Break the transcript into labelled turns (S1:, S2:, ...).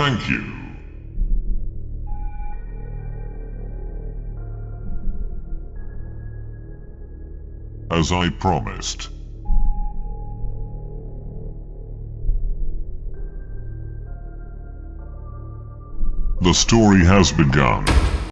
S1: Thank you. As I promised. The story has begun.